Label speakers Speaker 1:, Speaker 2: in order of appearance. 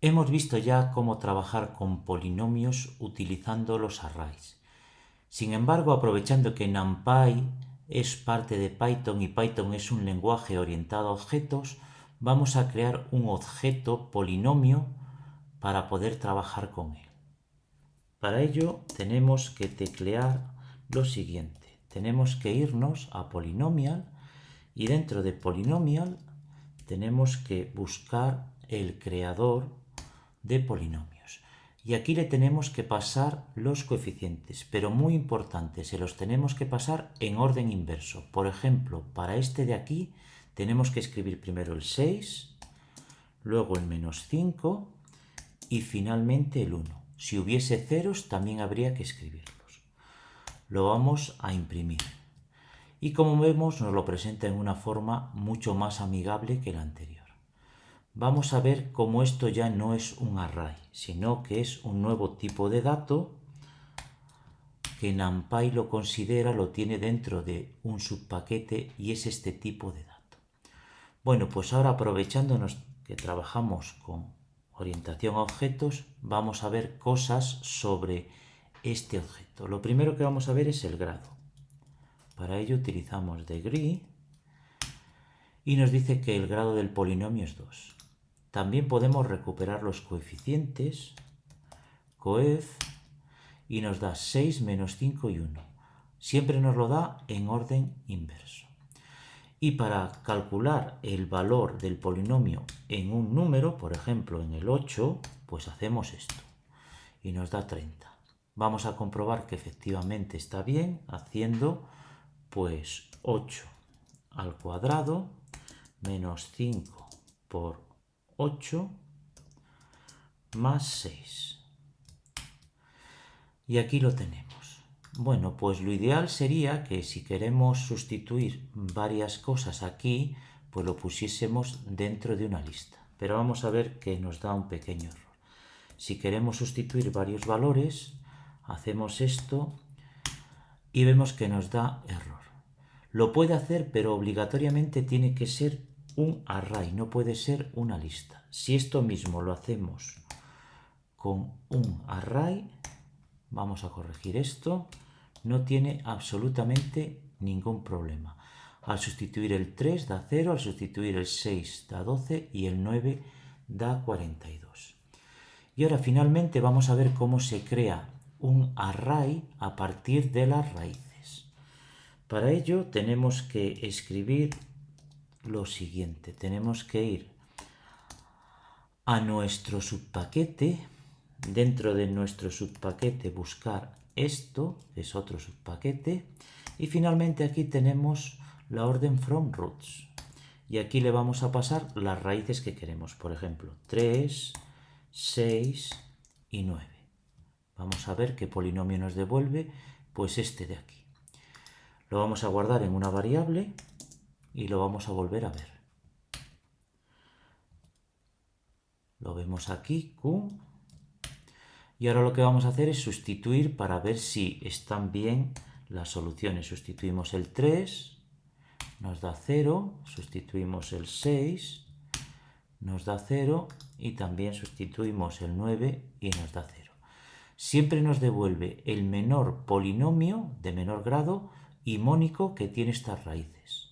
Speaker 1: Hemos visto ya cómo trabajar con polinomios utilizando los arrays. Sin embargo, aprovechando que NumPy es parte de Python y Python es un lenguaje orientado a objetos, vamos a crear un objeto polinomio para poder trabajar con él. Para ello tenemos que teclear lo siguiente. Tenemos que irnos a Polynomial y dentro de Polynomial tenemos que buscar el creador de polinomios. Y aquí le tenemos que pasar los coeficientes, pero muy importante, se los tenemos que pasar en orden inverso. Por ejemplo, para este de aquí tenemos que escribir primero el 6, luego el menos 5 y finalmente el 1. Si hubiese ceros también habría que escribirlos. Lo vamos a imprimir. Y como vemos nos lo presenta en una forma mucho más amigable que la anterior vamos a ver cómo esto ya no es un array, sino que es un nuevo tipo de dato que NumPy lo considera, lo tiene dentro de un subpaquete y es este tipo de dato. Bueno, pues ahora aprovechándonos que trabajamos con orientación a objetos, vamos a ver cosas sobre este objeto. Lo primero que vamos a ver es el grado. Para ello utilizamos degree y nos dice que el grado del polinomio es 2. También podemos recuperar los coeficientes, coef, y nos da 6 menos 5 y 1. Siempre nos lo da en orden inverso. Y para calcular el valor del polinomio en un número, por ejemplo en el 8, pues hacemos esto. Y nos da 30. Vamos a comprobar que efectivamente está bien haciendo pues 8 al cuadrado menos 5 por 8 más 6. Y aquí lo tenemos. Bueno, pues lo ideal sería que si queremos sustituir varias cosas aquí, pues lo pusiésemos dentro de una lista. Pero vamos a ver que nos da un pequeño error. Si queremos sustituir varios valores, hacemos esto y vemos que nos da error. Lo puede hacer, pero obligatoriamente tiene que ser un array, no puede ser una lista. Si esto mismo lo hacemos con un array, vamos a corregir esto, no tiene absolutamente ningún problema. Al sustituir el 3 da 0, al sustituir el 6 da 12 y el 9 da 42. Y ahora finalmente vamos a ver cómo se crea un array a partir de las raíces. Para ello tenemos que escribir lo siguiente. Tenemos que ir a nuestro subpaquete, dentro de nuestro subpaquete buscar esto, es otro subpaquete, y finalmente aquí tenemos la orden from roots. Y aquí le vamos a pasar las raíces que queremos, por ejemplo, 3, 6 y 9. Vamos a ver qué polinomio nos devuelve, pues este de aquí. Lo vamos a guardar en una variable y lo vamos a volver a ver. Lo vemos aquí, Q. Y ahora lo que vamos a hacer es sustituir para ver si están bien las soluciones. Sustituimos el 3, nos da 0, sustituimos el 6, nos da 0 y también sustituimos el 9 y nos da 0. Siempre nos devuelve el menor polinomio de menor grado y mónico que tiene estas raíces.